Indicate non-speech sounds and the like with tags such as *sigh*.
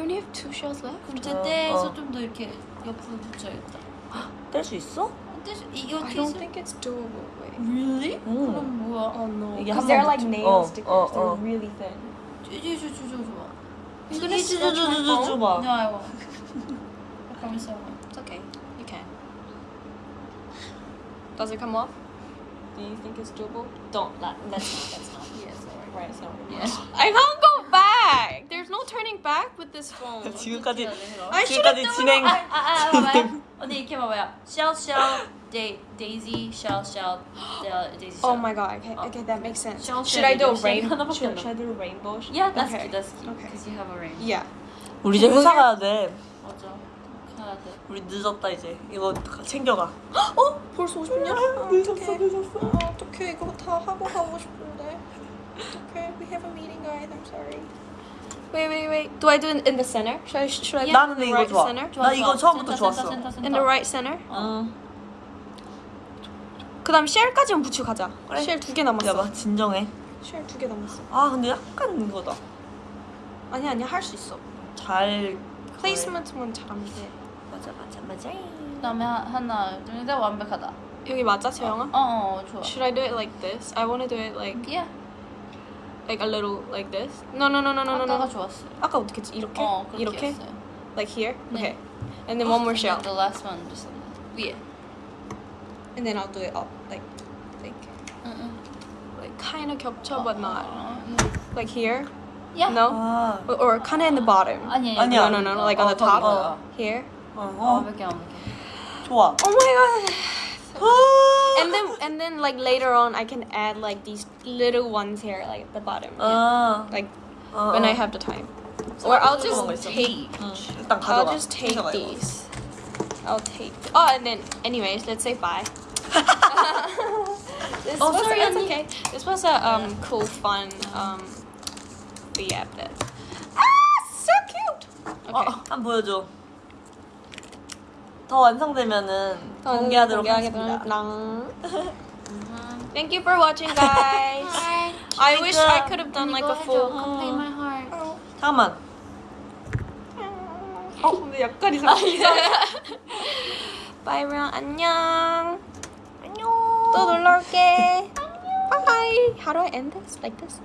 only have two shells left. 그럼 어, 제때에서 어. 좀 더 이렇게 옆으로 붙여야겠다. 뗄 수 있어? 근데 이거 I 케이스 don't think it's doable. Wait. really? 오. 그럼 뭐야? Oh no. 이게 Because 한 they're 번 like 붙여- nail 어, stickers. 어, They're 어. really thin. 주주주주 좋아. 주주주주주 줘봐. 네, 아이고. 잠깐만 있어. It's okay. You can. Does it come off? Do you think it's doable? Don't. That, that's not. That's not. Yes, alright. Right. It's not. Yes. *laughs* I can't go Back. There's no turning back with this phone. 지금까지 I 지금까지 진행 아, 아, 아, 봐봐요. 언니 이렇게 봐봐요. Shell, shell, da- daisy, shell, shell, da- daisy, shell. Oh my god. Okay. Okay, that makes sense. Shell Should I do a shell. rain? 하나밖에 Should, 안 should I do a rainbow? Yeah, that's Okay. cute. That's cute. Okay. Because you have a ring. Yeah. 우리 이제 회사 가야 돼. 맞아. 가야 돼. 우리 늦었다 이제. 이거 챙겨가. 어? 벌써 50년? 늦었어 늦었어. 어, 어떡해. 이거 다 하고 가고 싶은데. 어떡해. We have a meeting, guys. I'm sorry. Wait, wait, wait. Do I do it in the center? Should I, should I 나는 do it in the 이거 right 좋아. center? 좋아, 나 이거. 처음부터 센터, 좋았어. 센터, 센터, In the 센터. right center? 응. 그 다음 shell까지만 붙이고 가자. 그래. shell 두 개 남았어. 야 봐 진정해. shell 두 개 남았어. 아 근데 약간 이거다. 아니 아니 할 수 있어. 잘. placement만 잘하면 돼. 맞아 맞아 맞아. 그다음에 하- 하나, 둘, 셋 완벽하다. 여기 맞아, 재영아? 어, 어, 좋아. Should I do it like this? I want to do it like Yeah. like a little like this. No, no, no, no, no, no, 아까가 no. 좋았어. 아까 어떻게 했지? 이렇게? 어, 그렇게 이렇게? 했어요. Like here? 네. Okay. And then one more And shell. then The last one just 위에. And then I'll do it up like like 응, like kind of 겹쳐 but 응. not. 어, Like here? 야. No? 아. Or, or kind of in the bottom. 아니, 아니, No, 아니야. no, no, no. Like on the 어, top. 거기, 어. Here. 어. 어, 어. 완벽해, 완벽해. 좋아. Oh my god. 아. And then and then like later on I can add like these little ones here like at the bottom. 아. Like 어, when 어. I have the time. Or I'll 그런 just 거 있어. take 응. 일단 I'll 가져가. just take 가져가, 이거. these. I'll take. Oh, and then, anyways, let's say bye. *laughs* this Oh, was, sorry, it's Annie. okay. This was a um cool, fun um the app that. Ah, so cute. 어, Okay. 한번 보여줘. 더 완성되면은 공개하도록 하겠습니다. Thank you for watching, guys. I wish I could have done like a full. Complete my heart. 잠깐만. 어, 근데 약간 이상. Bye, everyone. 안녕. 안녕. 또 놀러 올게. Bye. How do I end this? Like this?